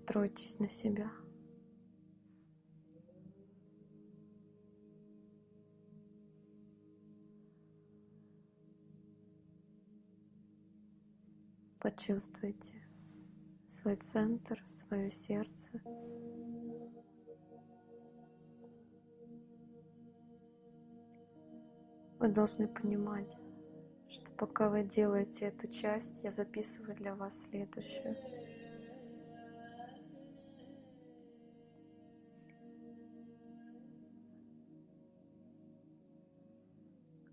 Настройтесь на себя. Почувствуйте свой центр, свое сердце. Вы должны понимать, что пока вы делаете эту часть, я записываю для вас следующую.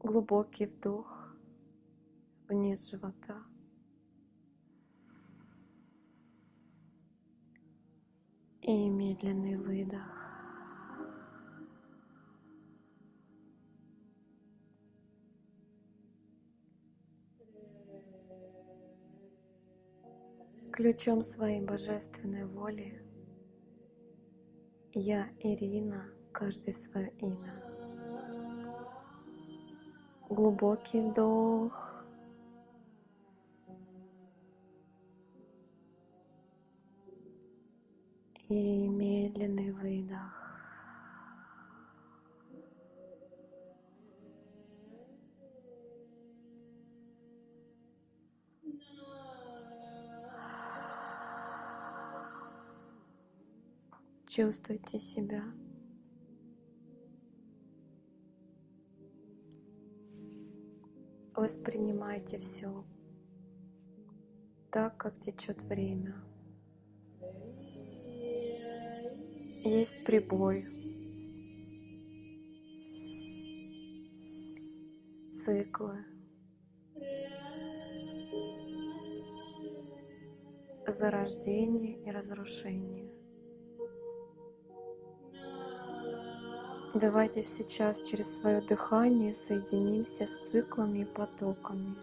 Глубокий вдох вниз живота. И медленный выдох. Ключом своей божественной воли я, Ирина, каждый свое имя. Глубокий вдох. И медленный выдох. Чувствуйте себя. Воспринимайте все так, как течет время. Есть прибой, циклы, зарождение и разрушение. Давайте сейчас через свое дыхание соединимся с циклами и потоками.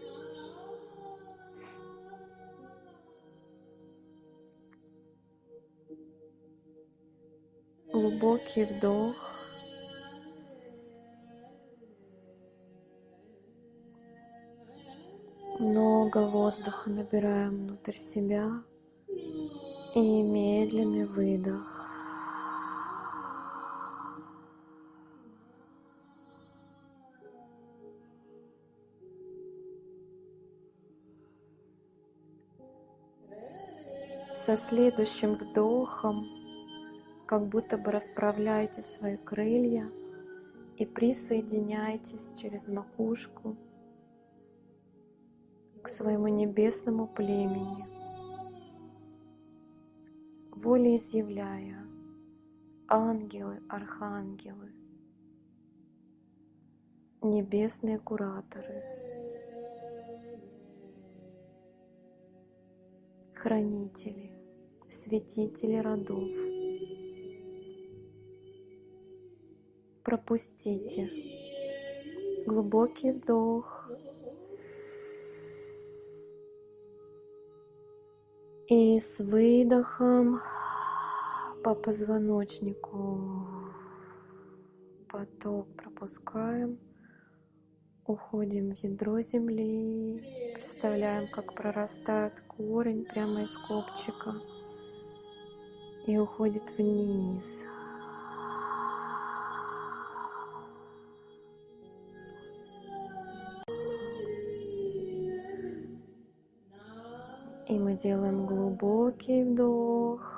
Глубокий вдох. Много воздуха набираем внутрь себя и медленный выдох. Со следующим вдохом как будто бы расправляете свои крылья и присоединяйтесь через макушку к своему небесному племени, волеизъявляя ангелы, архангелы, небесные кураторы, хранители, святители родов. Пропустите. Глубокий вдох. И с выдохом по позвоночнику. Поток пропускаем. Уходим в ядро земли, представляем, как прорастает корень прямо из копчика и уходит вниз. И мы делаем глубокий вдох.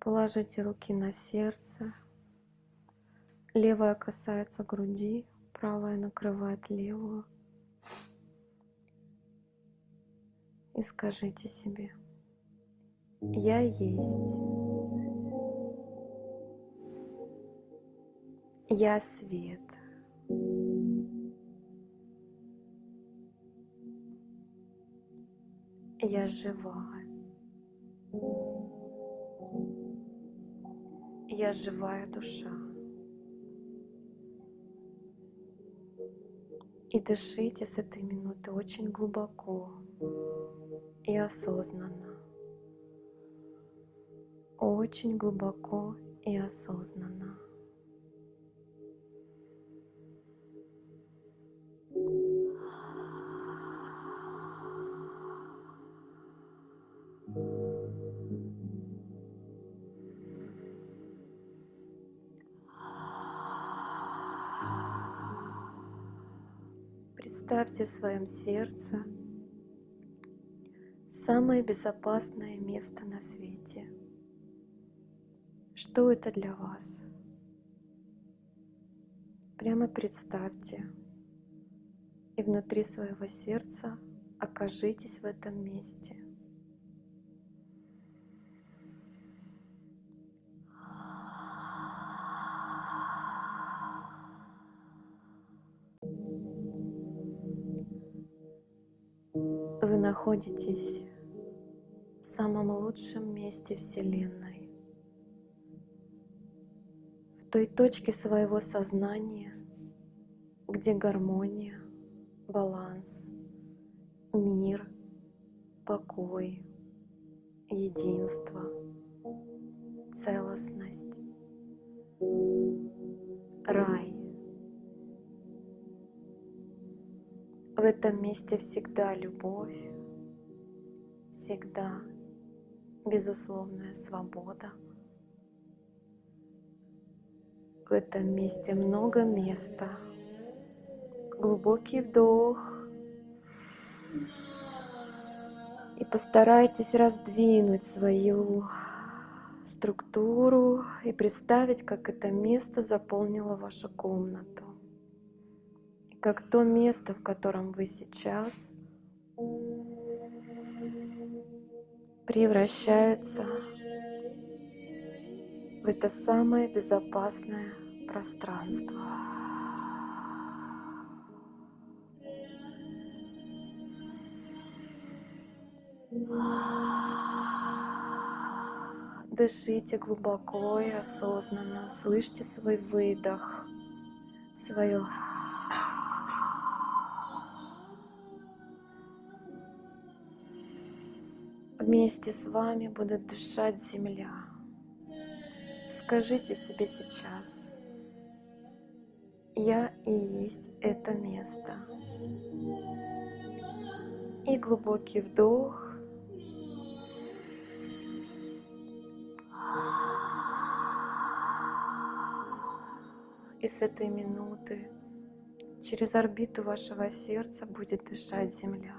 Положите руки на сердце. Левая касается груди, правая накрывает левую. И скажите себе, я есть. Я свет. Я живая. Я живая душа. И дышите с этой минуты очень глубоко и осознанно. Очень глубоко и осознанно. Представьте в своем сердце самое безопасное место на свете. Что это для вас? Прямо представьте и внутри своего сердца окажитесь в этом месте. Находитесь в самом лучшем месте Вселенной, в той точке своего сознания, где гармония, баланс, мир, покой, единство, целостность, рай. В этом месте всегда любовь, всегда безусловная свобода. В этом месте много места. Глубокий вдох. И постарайтесь раздвинуть свою структуру и представить, как это место заполнило вашу комнату. И как то место, в котором вы сейчас, превращается в это самое безопасное пространство. Дышите глубоко и осознанно, слышите свой выдох, свое Вместе с вами будет дышать земля. Скажите себе сейчас, я и есть это место. И глубокий вдох. И с этой минуты через орбиту вашего сердца будет дышать земля.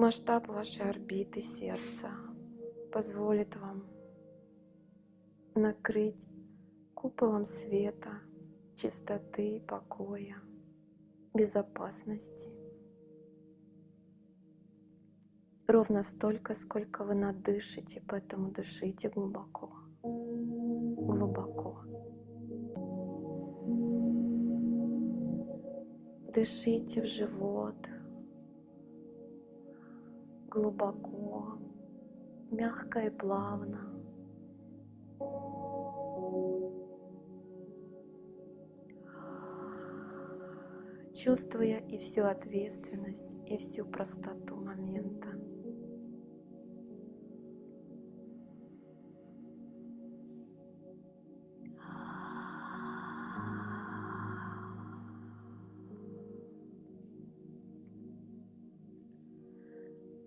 Масштаб вашей орбиты сердца позволит вам накрыть куполом света, чистоты, покоя, безопасности. Ровно столько, сколько вы надышите, поэтому дышите глубоко, глубоко. Дышите в живот, глубоко, мягко и плавно. чувствуя и всю ответственность, и всю простоту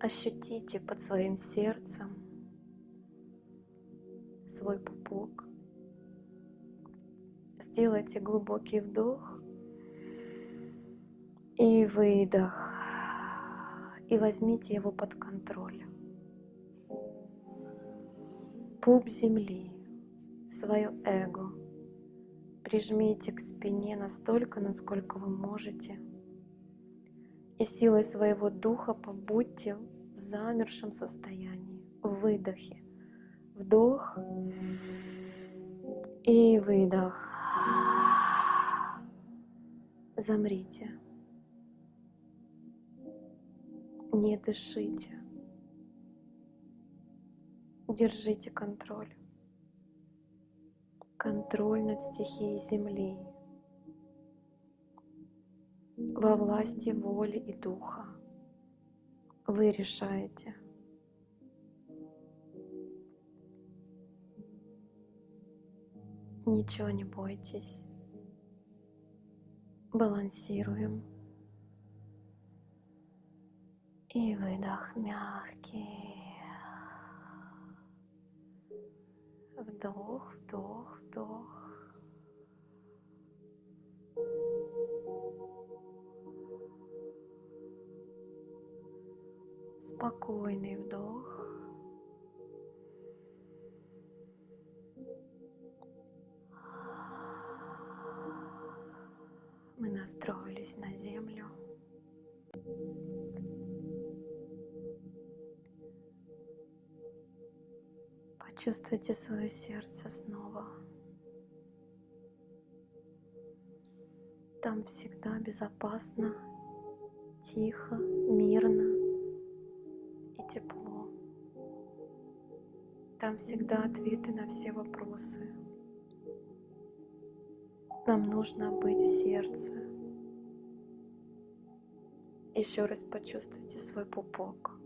Ощутите под своим сердцем свой пупок. Сделайте глубокий вдох и выдох. И возьмите его под контроль. Пуп земли, свое эго. Прижмите к спине настолько, насколько вы можете. И силой своего духа побудьте в замершем состоянии, в выдохе. Вдох и выдох. Замрите. Не дышите. Держите контроль. Контроль над стихией Земли. Во власти воли и духа. Вы решаете. Ничего не бойтесь. Балансируем. И выдох мягкий. Вдох, вдох, вдох. Спокойный вдох. Мы настроились на землю. Почувствуйте свое сердце снова. Там всегда безопасно, тихо, мирно тепло. Там всегда ответы на все вопросы. Нам нужно быть в сердце. Еще раз почувствуйте свой пупок.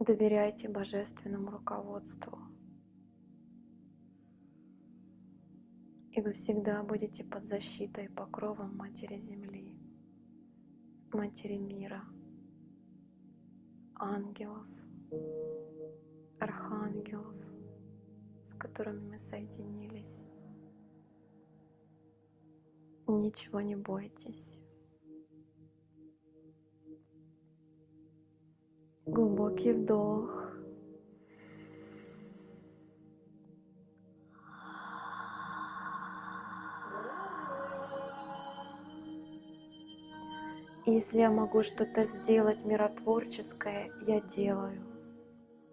Доверяйте божественному руководству. И вы всегда будете под защитой и покровом Матери Земли, Матери Мира, ангелов, архангелов, с которыми мы соединились. Ничего не бойтесь. Глубокий вдох. Если я могу что-то сделать миротворческое, я делаю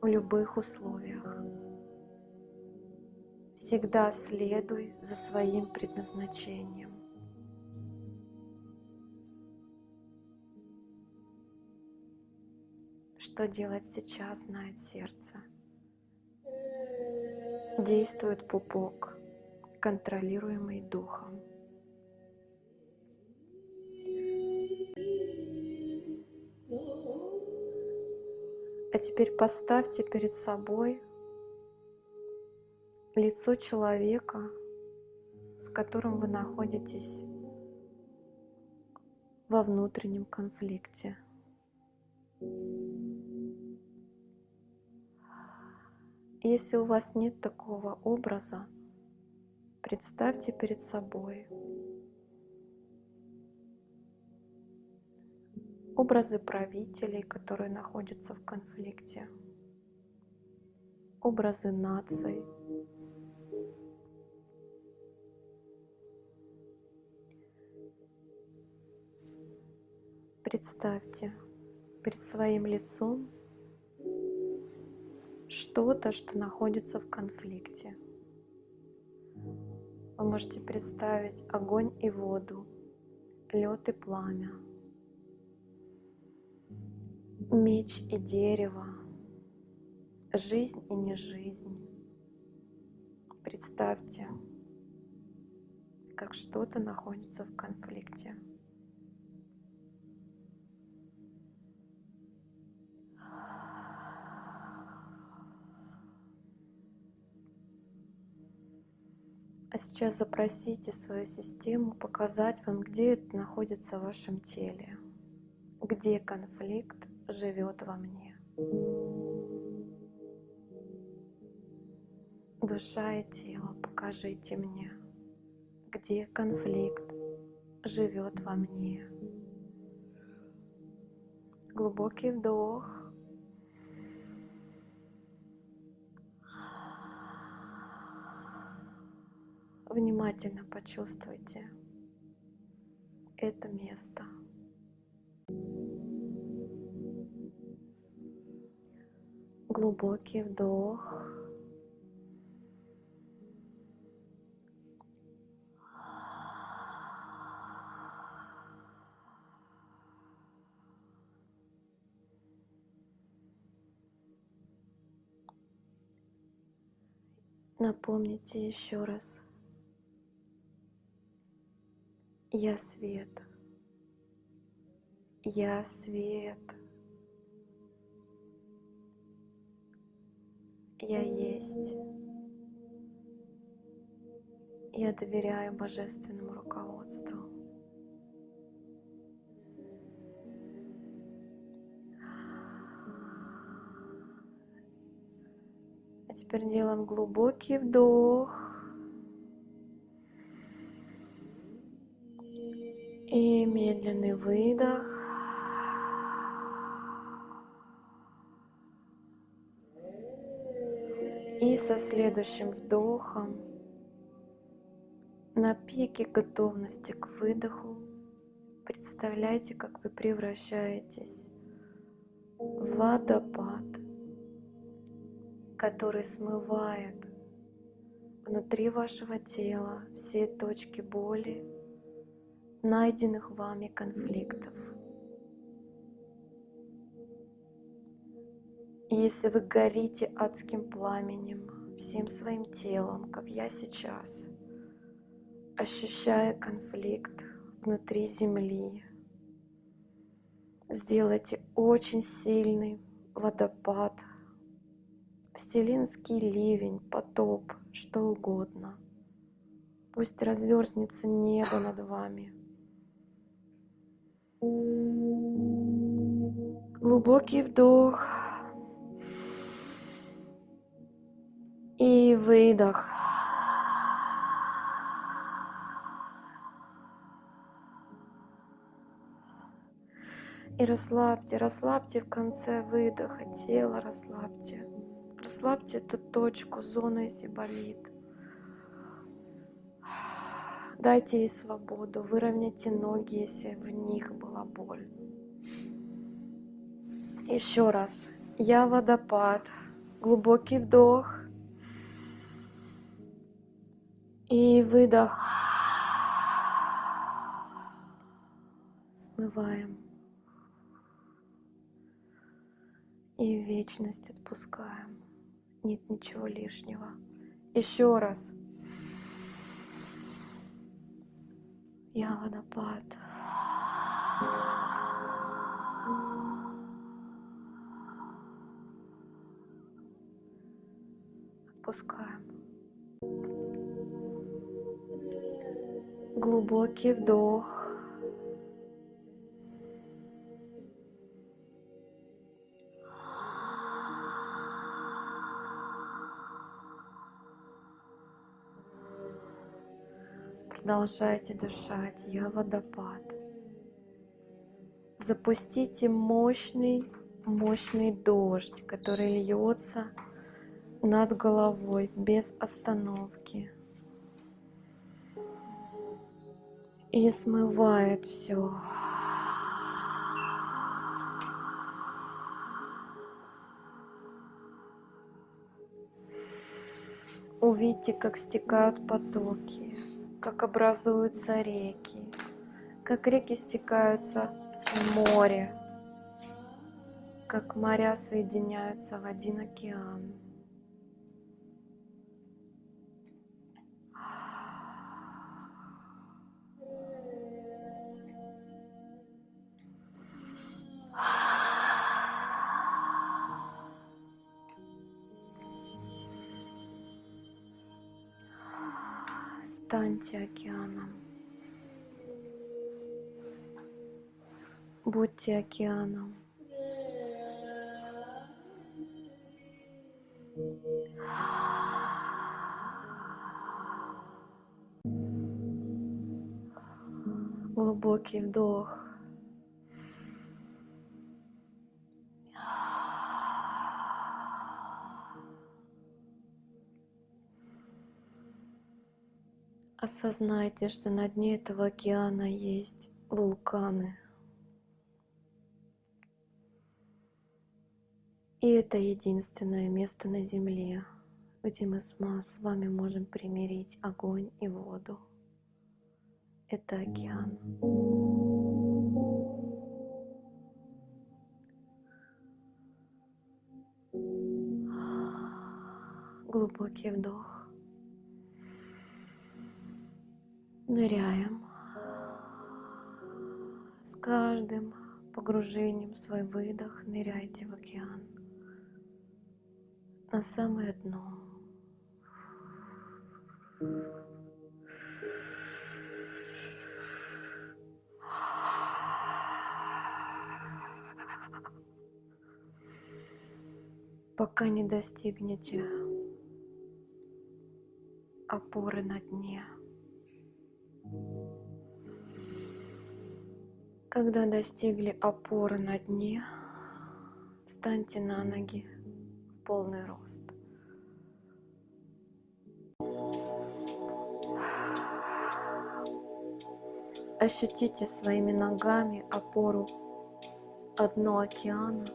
в любых условиях. Всегда следуй за своим предназначением. Что делать сейчас, знает сердце. Действует пупок, контролируемый духом. А теперь поставьте перед собой лицо человека, с которым вы находитесь во внутреннем конфликте. Если у вас нет такого образа, представьте перед собой образы правителей, которые находятся в конфликте, образы наций, Представьте перед своим лицом что-то, что находится в конфликте. Вы можете представить огонь и воду, лед и пламя, меч и дерево, жизнь и не жизнь. Представьте, как что-то находится в конфликте. А сейчас запросите свою систему показать вам, где это находится в вашем теле, где конфликт живет во мне. Душа и тело, покажите мне, где конфликт живет во мне. Глубокий вдох. Внимательно почувствуйте это место. Глубокий вдох. Напомните еще раз Я свет. Я свет. Я есть. Я доверяю божественному руководству. А теперь делаем глубокий вдох. И медленный выдох. И со следующим вдохом на пике готовности к выдоху представляйте, как вы превращаетесь в водопад, который смывает внутри вашего тела все точки боли, найденных вами конфликтов. Если вы горите адским пламенем, всем своим телом, как я сейчас, ощущая конфликт внутри Земли, сделайте очень сильный водопад, вселенский ливень, потоп, что угодно. Пусть разверзнется небо над вами. Глубокий вдох и выдох. И расслабьте, расслабьте в конце выдоха тело, расслабьте. Расслабьте эту точку, зону, если болит. Дайте ей свободу, выровняйте ноги, если в них была боль. Еще раз. Я водопад. Глубокий вдох. И выдох. Смываем. И вечность отпускаем. Нет ничего лишнего. Еще раз. Я водопад. Отпускаем. Глубокий вдох. Продолжайте дышать. Я водопад. Запустите мощный, мощный дождь, который льется над головой без остановки. И смывает все. Увидьте, как стекают потоки как образуются реки, как реки стекаются в море, как моря соединяются в один океан. Станьте океаном. Будьте океаном. Глубокий вдох. Осознайте, что на дне этого океана есть вулканы. И это единственное место на Земле, где мы с вами можем примирить огонь и воду. Это океан. Глубокий вдох. Ныряем. С каждым погружением в свой выдох ныряйте в океан. На самое дно. пока не достигнете опоры на дне. Когда достигли опоры на дне, встаньте на ноги в полный рост. Ощутите своими ногами опору одно океана.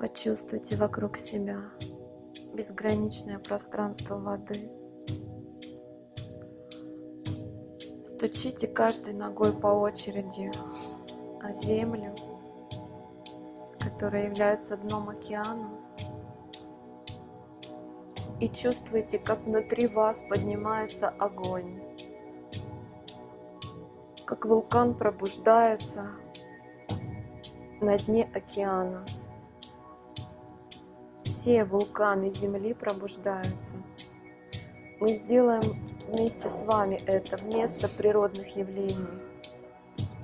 Почувствуйте вокруг себя безграничное пространство воды. Стучите каждой ногой по очереди о землю, которая является дном океана. И чувствуйте, как внутри вас поднимается огонь как вулкан пробуждается на дне океана. Все вулканы Земли пробуждаются. Мы сделаем вместе с вами это вместо природных явлений.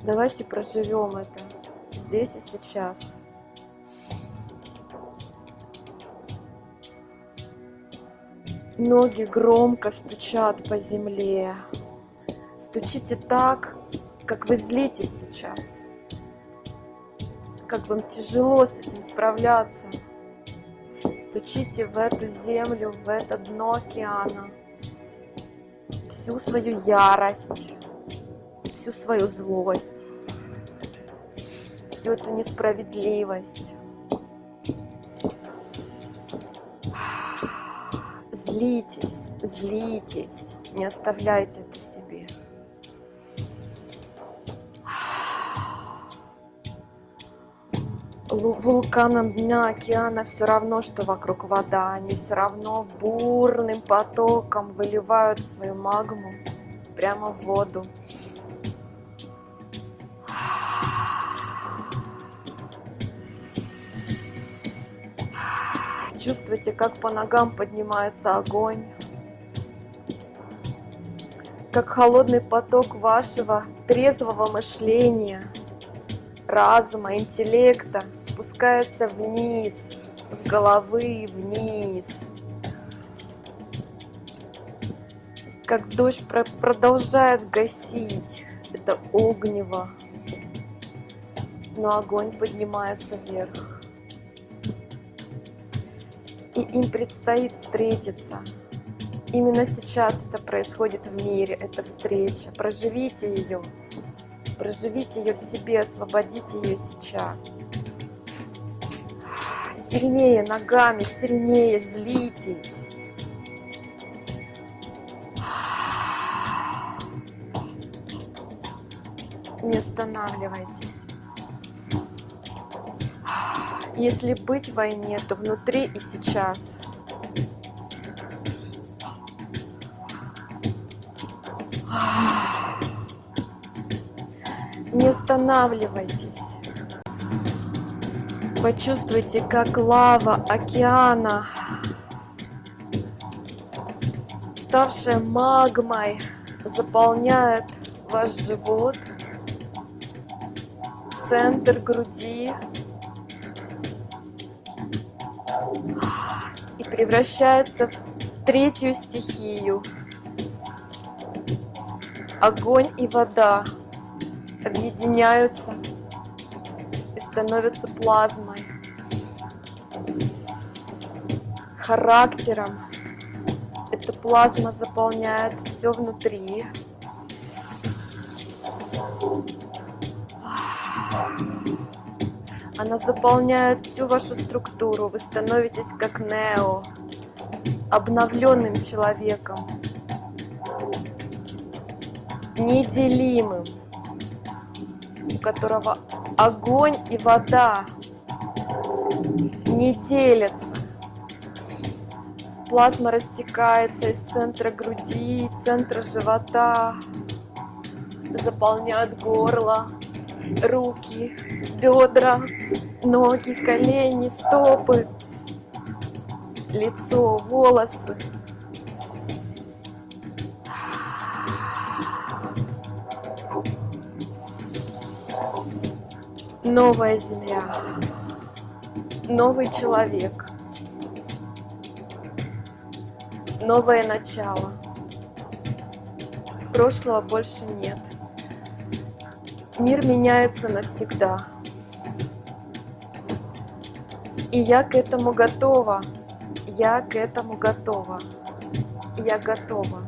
Давайте проживем это здесь и сейчас. Ноги громко стучат по земле. Стучите так, как вы злитесь сейчас, как вам тяжело с этим справляться. Стучите в эту землю, в это дно океана, всю свою ярость, всю свою злость, всю эту несправедливость. Злитесь, злитесь, не оставляйте это себе. Вулканам дна океана все равно, что вокруг вода. Они все равно бурным потоком выливают свою магму прямо в воду. Чувствуйте, как по ногам поднимается огонь, как холодный поток вашего трезвого мышления – разума, интеллекта спускается вниз, с головы вниз. Как дождь продолжает гасить это огнево, но огонь поднимается вверх. И им предстоит встретиться. Именно сейчас это происходит в мире, эта встреча. Проживите ее. Проживите ее в себе, освободите ее сейчас. Сильнее ногами, сильнее злитесь. Не останавливайтесь. Если быть в войне, то внутри и сейчас. Останавливайтесь. Почувствуйте, как лава океана, ставшая магмой, заполняет ваш живот, центр груди и превращается в третью стихию. Огонь и вода объединяются и становятся плазмой, характером. Эта плазма заполняет все внутри. Она заполняет всю вашу структуру. Вы становитесь как Нео, обновленным человеком, неделимым которого огонь и вода не делятся. Плазма растекается из центра груди, центра живота, заполняет горло, руки, бедра, ноги, колени, стопы, лицо, волосы. Новая земля, новый человек, новое начало. Прошлого больше нет. Мир меняется навсегда. И я к этому готова. Я к этому готова. Я готова.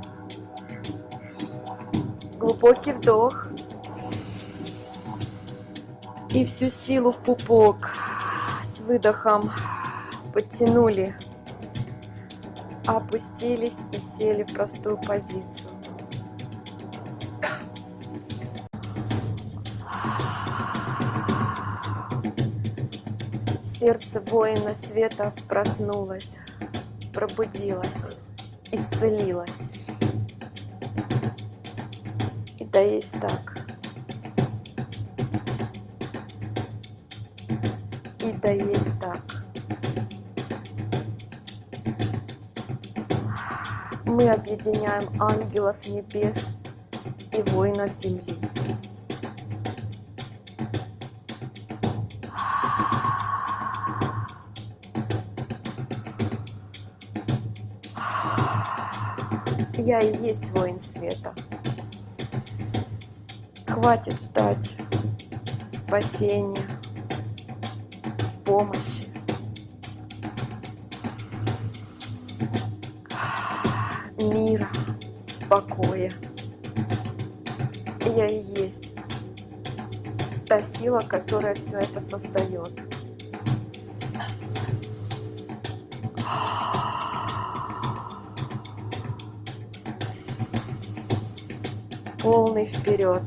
Глубокий вдох. И всю силу в пупок с выдохом подтянули, опустились и сели в простую позицию. Сердце воина света проснулось, пробудилось, исцелилось. И да есть так. И да есть так. Мы объединяем ангелов небес и воинов земли. Я и есть воин света. Хватит ждать спасения, помощи. мира, покоя. Я и есть та сила, которая все это создает. Полный вперед.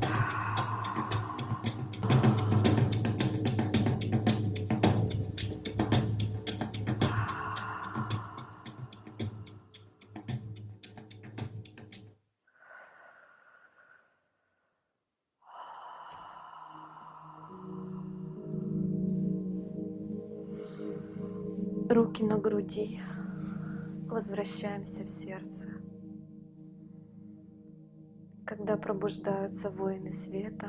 Когда пробуждаются воины света,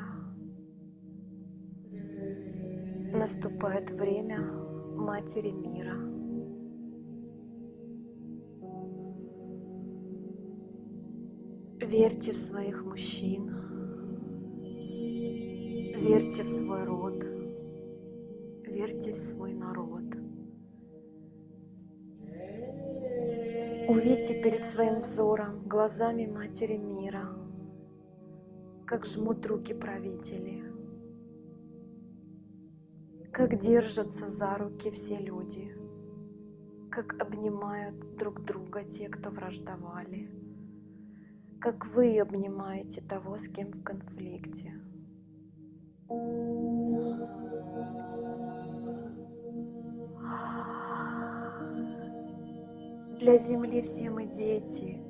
наступает время Матери мира. Верьте в своих мужчин, верьте в свой род, верьте в свой народ. Увидьте перед своим взором глазами Матери мира, как жмут руки правители, как держатся за руки все люди, как обнимают друг друга те, кто враждовали, как вы обнимаете того, с кем в конфликте. Для земли все мы дети.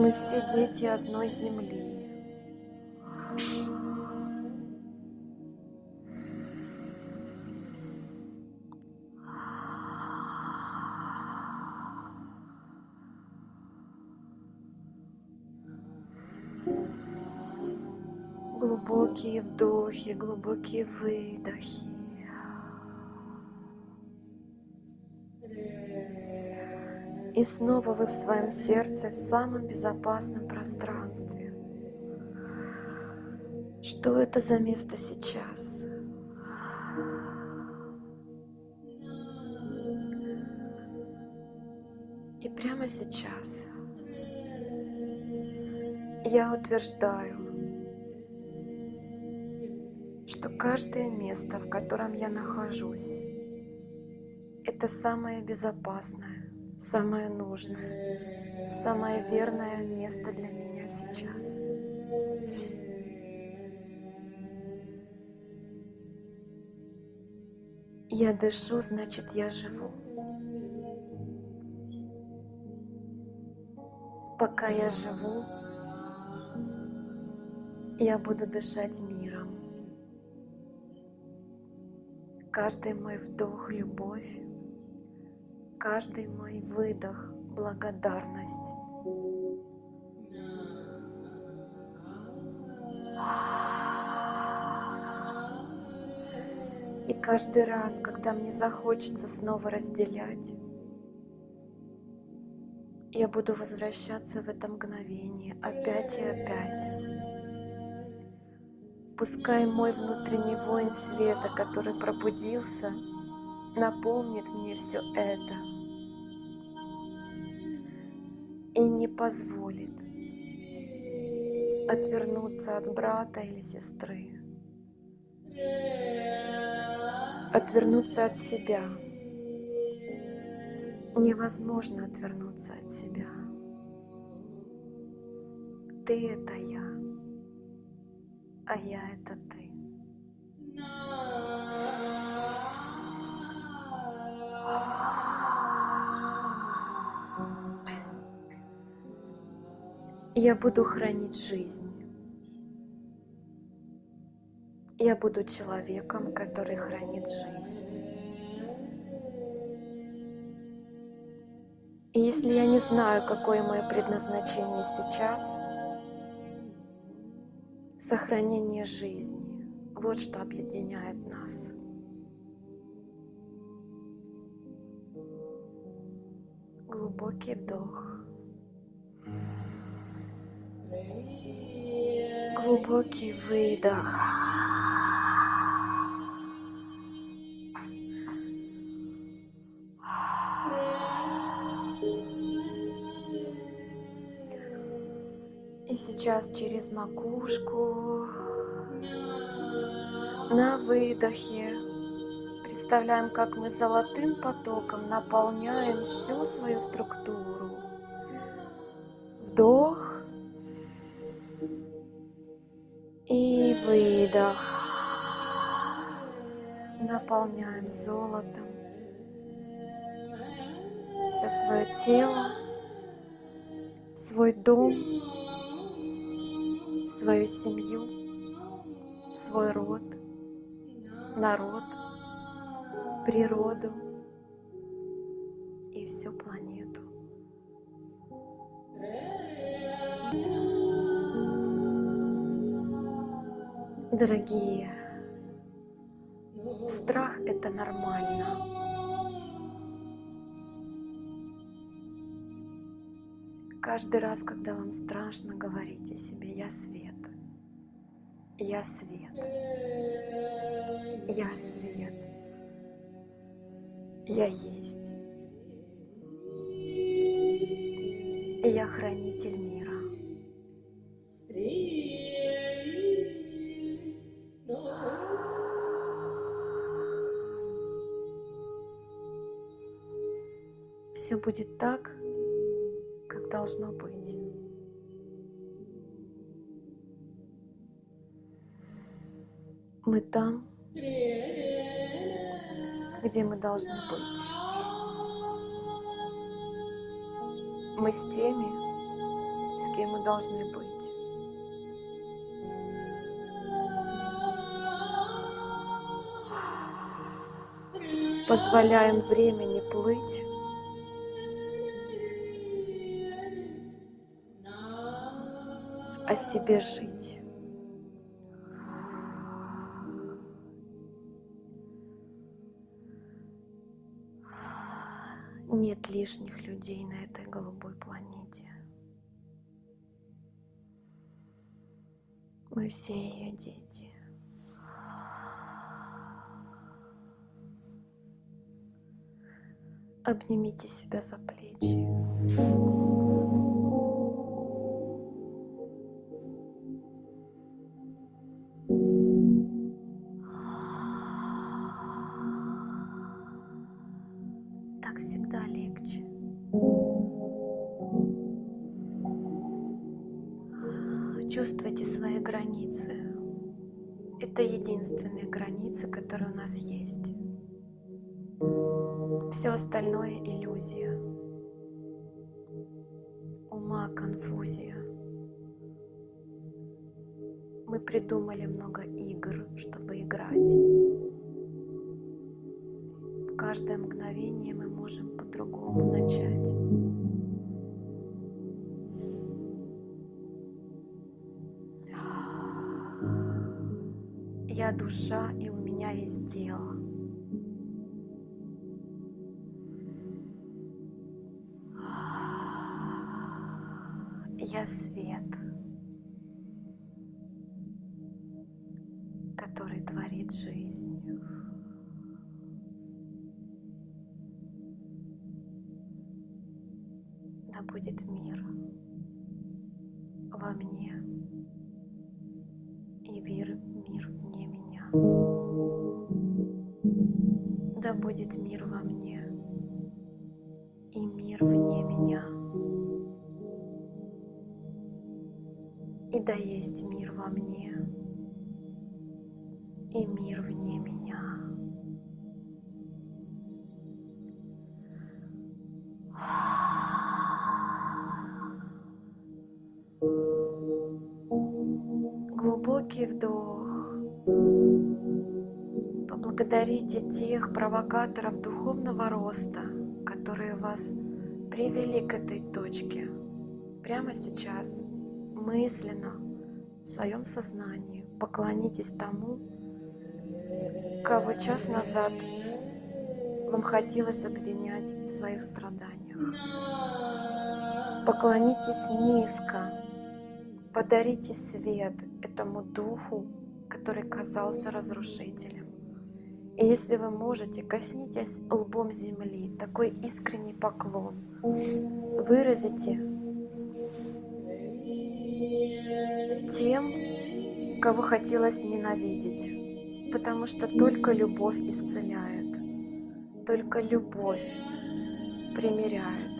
Мы все дети одной земли. Глубокие вдохи, глубокие выдохи. И снова вы в своем сердце, в самом безопасном пространстве. Что это за место сейчас? И прямо сейчас я утверждаю, что каждое место, в котором я нахожусь, это самое безопасное, самое нужное, самое верное место для меня сейчас. Я дышу, значит, я живу. Пока я живу, я буду дышать миром. Каждый мой вдох — любовь, каждый мой выдох — благодарность. И каждый раз, когда мне захочется снова разделять, Я буду возвращаться в это мгновение опять и опять. Пускай мой внутренний воин света, который пробудился, напомнит мне все это и не позволит отвернуться от брата или сесры, отвернуться от себя. Невозможно отвернуться от себя. Ты — это я, а я — это ты. Я буду хранить жизнь. Я буду человеком, который хранит жизнь. И если я не знаю, какое мое предназначение сейчас, сохранение жизни — вот что объединяет нас. Глубокий вдох. Глубокий выдох. И сейчас через макушку на выдохе представляем, как мы золотым потоком наполняем всю свою структуру. Выдох. Наполняем золотом все свое тело, свой дом, свою семью, свой род, народ, природу и всю планету. Дорогие, страх — это нормально. Каждый раз, когда вам страшно, говорите себе «Я свет, я свет, я свет, я есть, я хранитель мира». Будет так, как должно быть. Мы там, где мы должны быть. Мы с теми, с кем мы должны быть. Позволяем времени плыть о себе жить. Нет лишних людей на этой голубой планете. Мы все ее дети. Обнимите себя за плечи. Которые у нас есть. Все остальное иллюзия. Ума конфузия. Мы придумали много игр, чтобы играть. В каждое мгновение мы можем по-другому начать. Я душа, и меня есть дело. Я свет. Есть мир во мне и мир вне меня. Глубокий вдох. Поблагодарите тех провокаторов духовного роста, которые вас привели к этой точке. Прямо сейчас, мысленно, в своем сознании, поклонитесь тому, кого час назад вам хотелось обвинять в своих страданиях. Поклонитесь низко, подарите свет этому духу, который казался разрушителем. И если вы можете, коснитесь лбом земли, такой искренний поклон. Выразите тем, кого хотелось ненавидеть, потому что только любовь исцеляет, только любовь примиряет,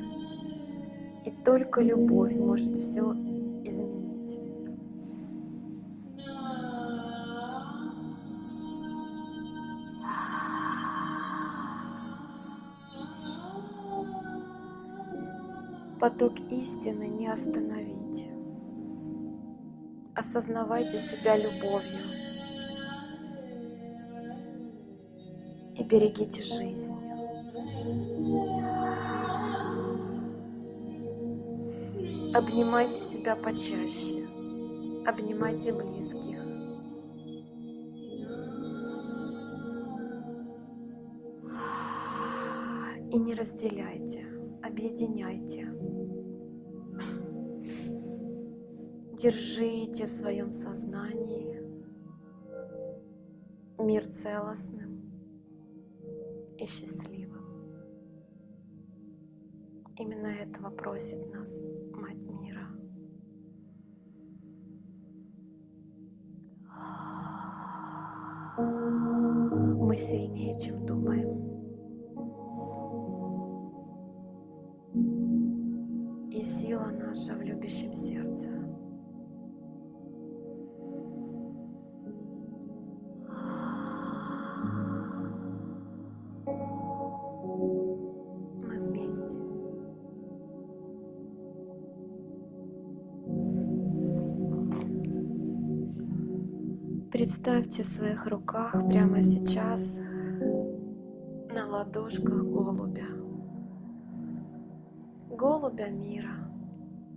и только любовь может все изменить. Поток истины не остановить. Осознавайте себя любовью и берегите жизнь. Обнимайте себя почаще, обнимайте близких. И не разделяйте, объединяйте. Держите в своем сознании мир целостным и счастливым. Именно этого просит нас Мать Мира. Мы сильнее, чем думаем. И сила наша в любящем сердце. Представьте в своих руках прямо сейчас на ладошках голубя. Голубя мира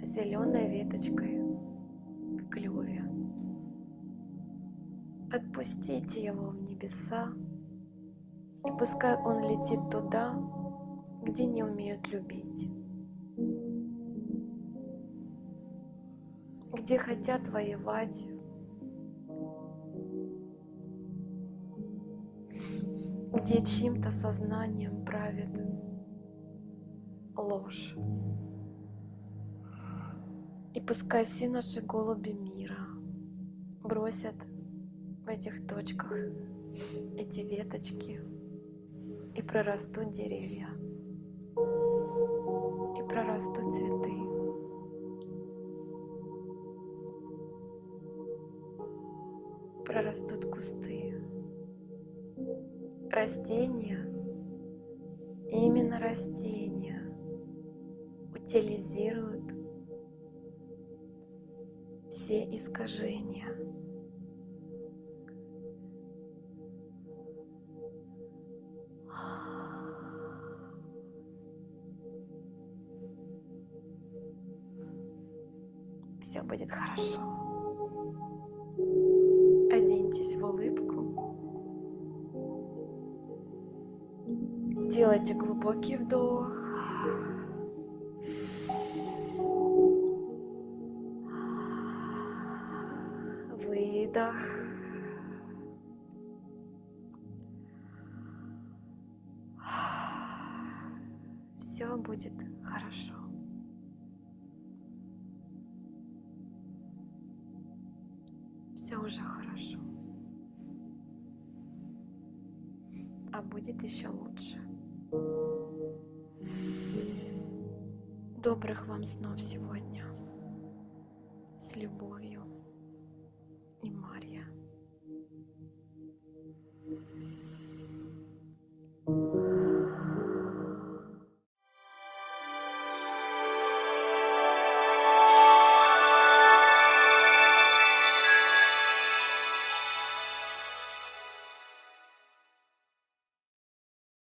зеленой веточкой в клюве. Отпустите его в небеса, и пускай он летит туда, где не умеют любить, где хотят воевать, где чьим-то сознанием правит ложь. И пускай все наши голуби мира бросят в этих точках эти веточки и прорастут деревья, и прорастут цветы. Прорастут кусты, растения, именно растения утилизируют все искажения. Все будет хорошо. Глубокий вдох.